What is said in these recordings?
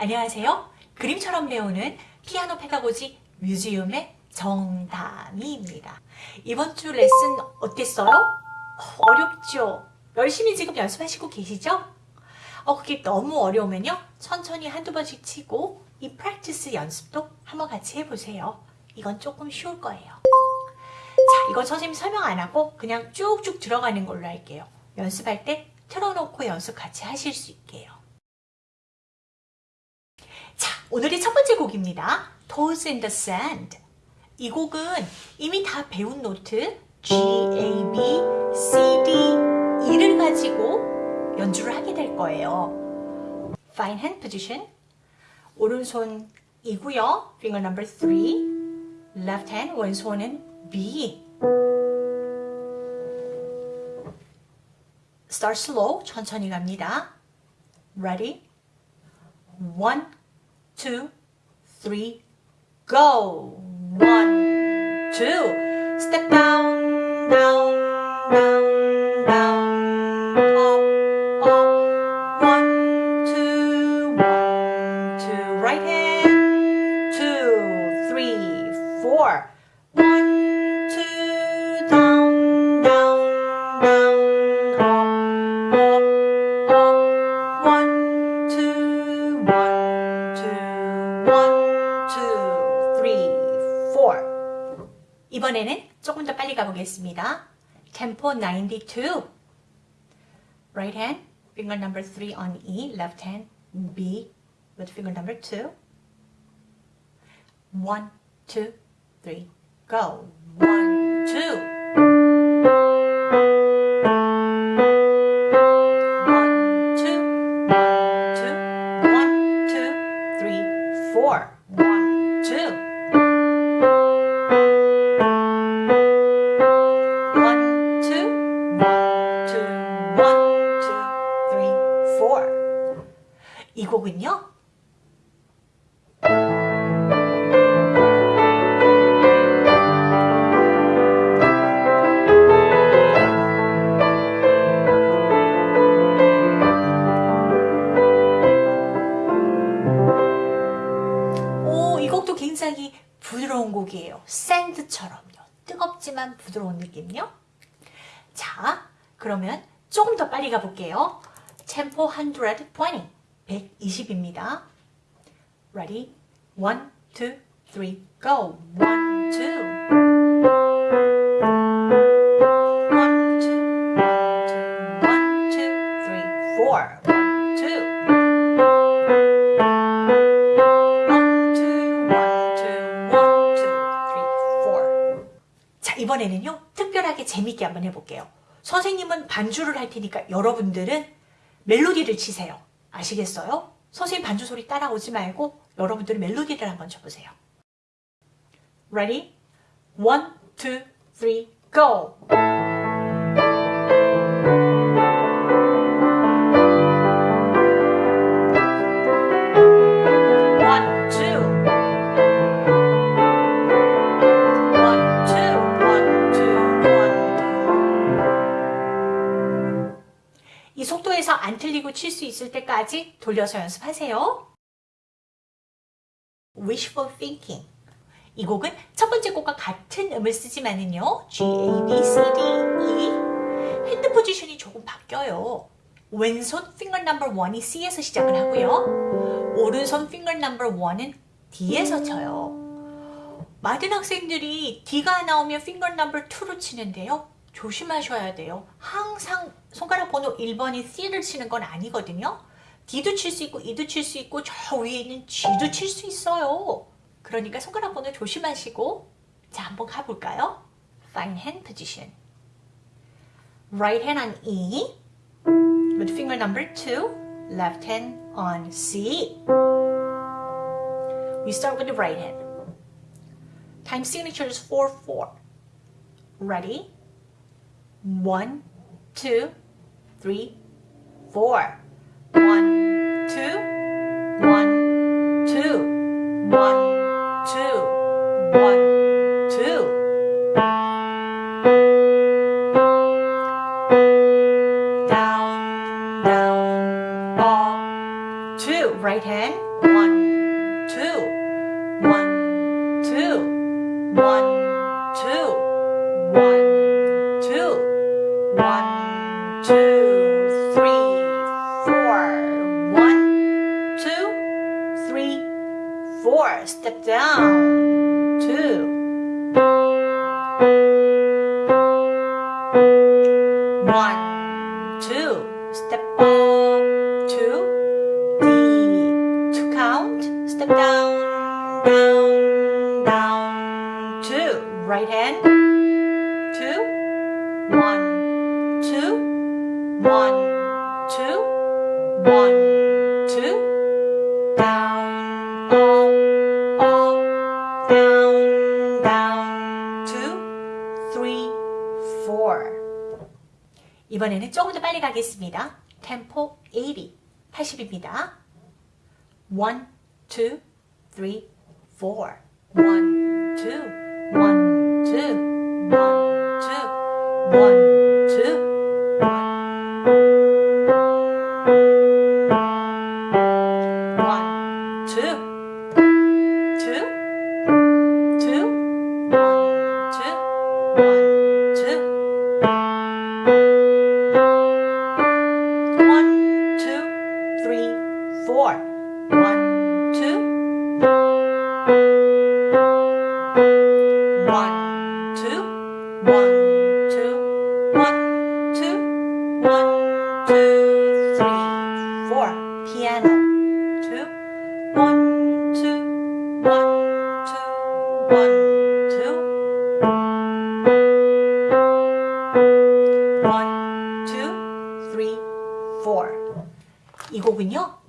안녕하세요. 그림처럼 배우는 피아노 페다고지 뮤지엄의 정다미입니다. 이번 주 레슨 어땠어요? 어렵죠? 열심히 지금 연습하시고 계시죠? 어, 그게 너무 어려우면요. 천천히 한두 번씩 치고 이 프랙티스 연습도 한번 같이 해보세요. 이건 조금 쉬울 거예요. 자, 이건 선생님 설명 안 하고 그냥 쭉쭉 들어가는 걸로 할게요. 연습할 때 틀어놓고 연습 같이 하실 수 있게요. 자, 오늘의 첫 번째 곡입니다. Toes in the Sand. 이 곡은 이미 다 배운 노트 G, A, B, C, D, E를 가지고 연주를 하게 될 거예요. Fine hand position. 오른손이고요. Finger number 3. Left hand 왼손은 B. Start slow. 천천히 갑니다. Ready? One, two, three, go. One, two. Step down, down, 이번에는 조금 더 빨리 가보겠습니다. Tempo 92. Right hand, finger number 3 on E, left hand B with finger number 2. 1, 2, 3, go. 1, 2. 이 곡은요. 오, 이 곡도 굉장히 부드러운 곡이에요. 샌드처럼요. 뜨겁지만 부드러운 느낌요. 자, 그러면 조금 더 빨리 가볼게요. 템포 120, 120입니다. Ready? One, two, three, go. One, two. One, two, one, two, one, two, three, four. One, two. One, two, one, two, one, two, three, four. 자, 이번에는요, 특별하게 재밌게 한번 해볼게요. 선생님은 반주를 할 테니까 여러분들은 멜로디를 치세요. 아시겠어요? 선생님 반주 소리 따라오지 말고 여러분들은 멜로디를 한번 쳐보세요. Ready? One, two, three, go! 안 틀리고 칠 수 있을 때까지 돌려서 연습하세요. Wishful Thinking 이 곡은 첫 번째 곡과 같은 음을 쓰지만은요 G, A, B, C, D, E 핸드 포지션이 조금 바뀌어요. 왼손 finger number 1이 C에서 시작을 하고요. 오른손 finger number 1은 D에서 쳐요. 많은 학생들이 D가 나오면 finger number 2로 치는데요. 조심하셔야 돼요. 항상 손가락 번호 1번이 C를 치는 건 아니거든요. D도 칠 수 있고 E도 칠 수 있고 저 위에 있는 G도 칠 수 있어요. 그러니까 손가락 번호 조심하시고 자 한번 가볼까요? Fine hand position. Right hand on E with finger number 2, left hand on C. We start with the right hand. Time signature is 4-4. Ready? One, two, three, four. One, two, one, two, one, two, one, Step down, two. One, two, step up, two, D, to count, step down, down, down, two, right hand, two, one, two, one, two, one, 이번에는 조금 더 빨리 가겠습니다. 템포 80, 80입니다. 1, 2, 3, 4 1, 2, 1, 2, 1, 2, 1, 2, 1, 2, 이 곡은요.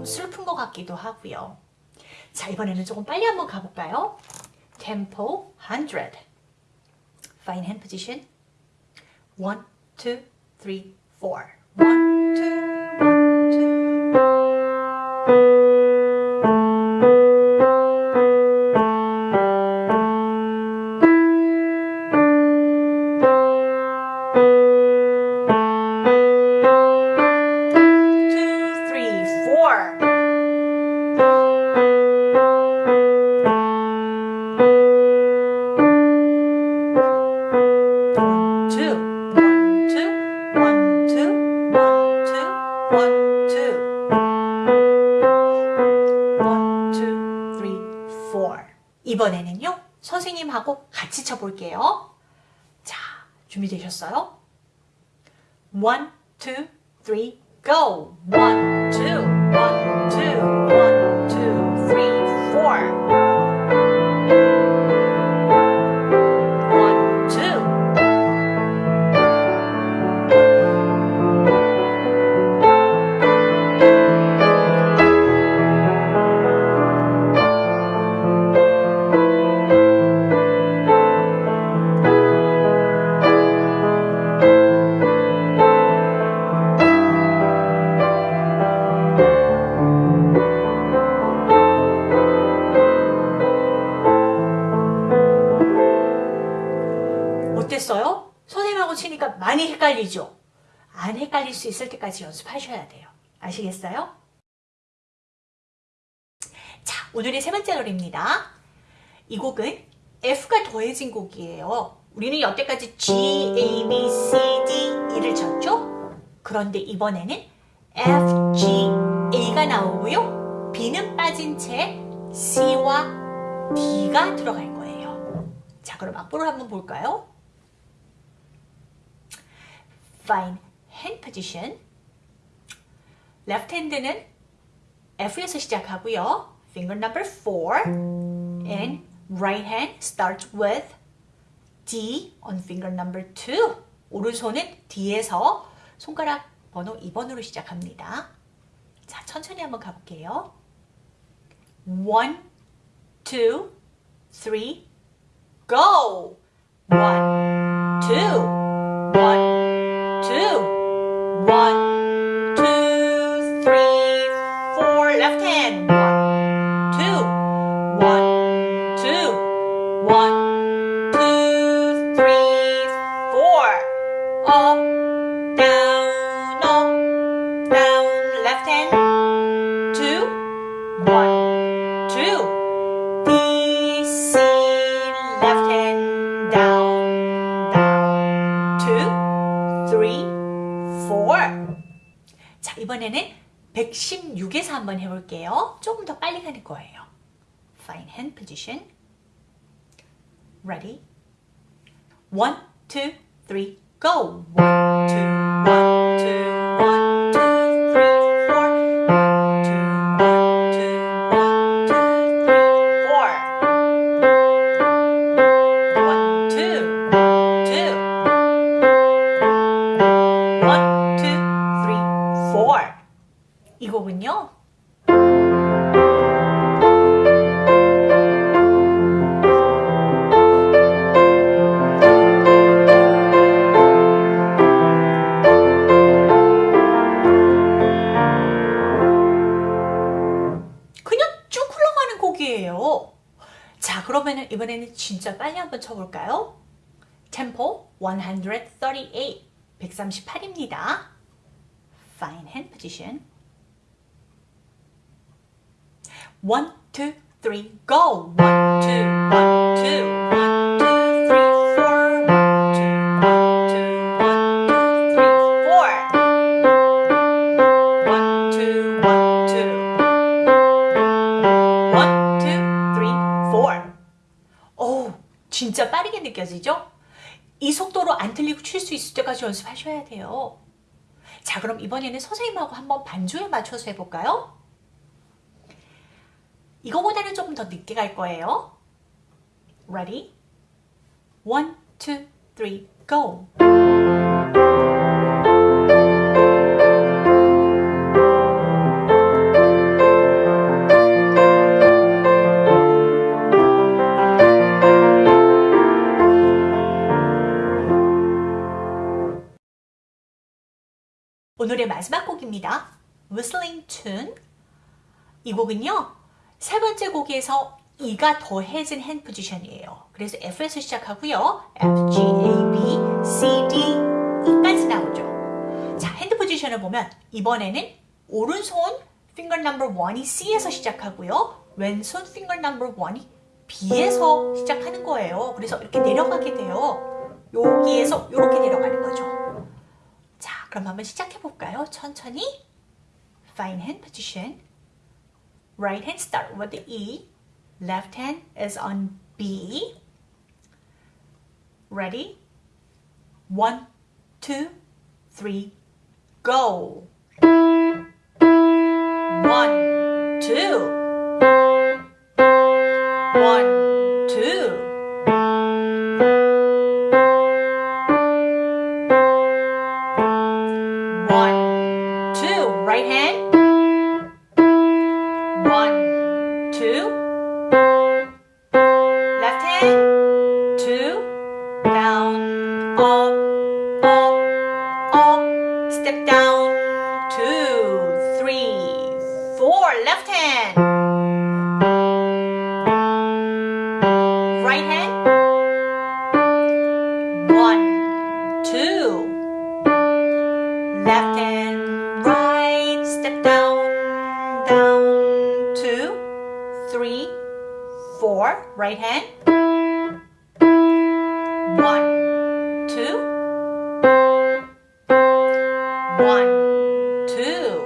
너무 슬픈 것 같기도 하고요. 자, 이번에는 조금 빨리 한번 가볼까요? Tempo 100. Fine hand position. 1, 2, 3, 4. 1, 2, 1, 2, 이번에는요 선생님하고 같이 쳐볼게요 자 준비되셨어요? 1, 2, 3, go! 1, 2, one, 헷갈리죠? 안 헷갈릴 수 있을 때까지 연습하셔야 돼요. 아시겠어요? 자, 오늘의 세 번째 노래입니다. 이 곡은 F가 더해진 곡이에요. 우리는 여태까지 G, A, B, C, D, E를 쳤죠? 그런데 이번에는 F, G, A가 나오고요. B는 빠진 채 C와 D가 들어갈 거예요. 자, 그럼 악보를 한번 볼까요? Fine hand position. Left hand는 F에서 시작하고요. Finger number 4. And right hand starts with D on finger number 2. 오른손은 D에서 손가락 번호 2번으로 시작합니다. 자, 천천히 한번 가볼게요. 1, 2, three, go. One, two, one, two, one, two, three, four. Left hand. One, two, one, two, one, 한번 해볼게요. 조금 더 빨리 가는 거예요. Fine hand position. Ready? One, two, three, go. 소리예요. 자 그러면은 이번에는 진짜 빨리 한번 쳐볼까요? 템포 138 138입니다. Fine hand position 1, 2, 3, go! 1, 2, 1, 2 오, 진짜 빠르게 느껴지죠? 이 속도로 안 틀리고 칠 수 있을 때까지 연습하셔야 돼요. 자, 그럼 이번에는 선생님하고 한번 반주에 맞춰서 해볼까요? 이거보다는 조금 더 늦게 갈 거예요. Ready? One, two, three, go. 오늘의 마지막 곡입니다. Whistling Tune. 이 곡은요, 세 번째 곡에서 E가 더해진 hand 포지션이에요. 그래서 F에서 시작하고요. F, G, A, B, C, D, E까지 나오죠. 자, 핸드 포지션을 보면 이번에는 오른손 finger number 1이 C에서 시작하고요. 왼손 finger number 1이 B에서 시작하는 거예요. 그래서 이렇게 내려가게 돼요. 여기에서 이렇게 내려가는 거죠. 자, 그럼 한번 시작해 볼까요? 천천히. Fine hand position. Right hand start with the E. Left hand is on B. Ready? One, two, three, go. One, two. One, One, two.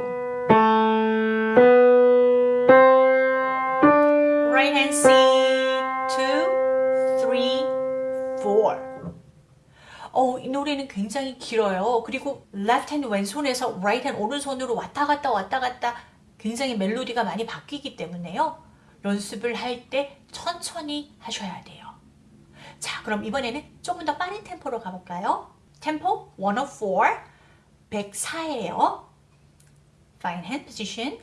Right hand C, two, three, four. 어, 이 노래는 굉장히 길어요. 그리고 left hand 왼손에서 right hand 오른손으로 왔다 갔다 왔다 갔다 굉장히 멜로디가 많이 바뀌기 때문에요. 연습을 할 때 천천히 하셔야 돼요. 자, 그럼 이번에는 조금 더 빠른 템포로 가볼까요? 템포 104, 104예요. Fine hand position.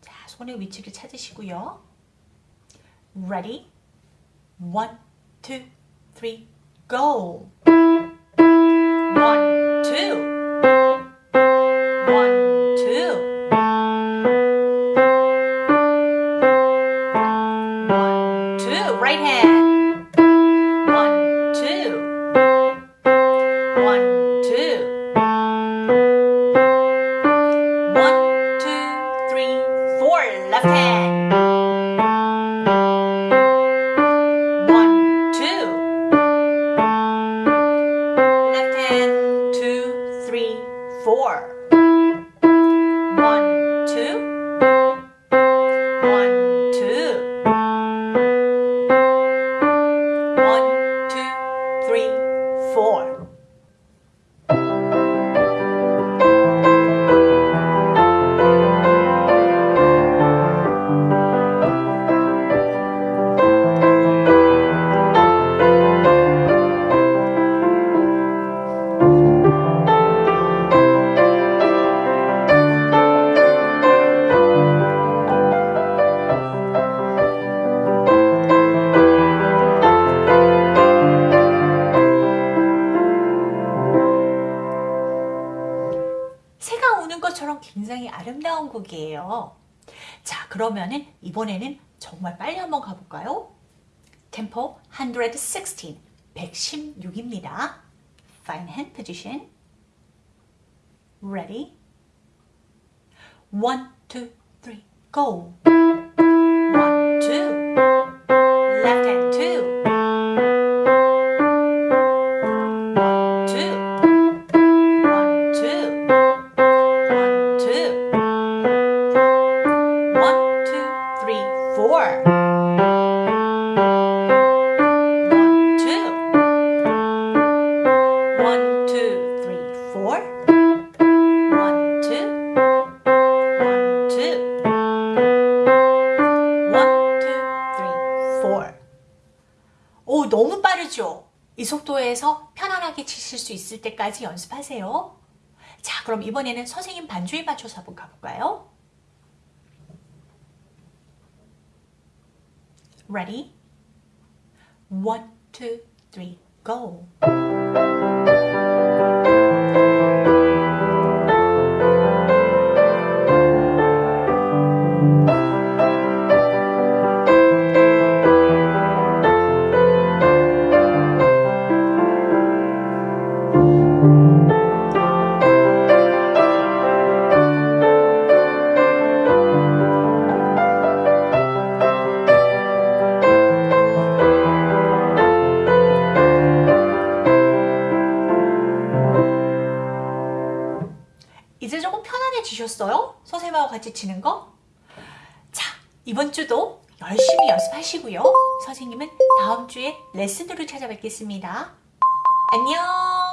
자, 손의 위치를 찾으시고요. Ready? One, two, three, go. One, two. One, 그러면은 이번에는 정말 빨리 한번 가볼까요? 템포 116, 116입니다. Fine hand position. Ready? One, two, three, go. 오, 너무 빠르죠? 이 속도에서 편안하게 치실 수 있을 때까지 연습하세요. 자, 그럼 이번에는 선생님 반주에 맞춰서 한번 가볼까요? Ready? One, two, three, go. 치는 거? 자, 이번 주도 열심히 연습하시고요. 선생님은 다음 주에 레슨으로 찾아뵙겠습니다. 안녕!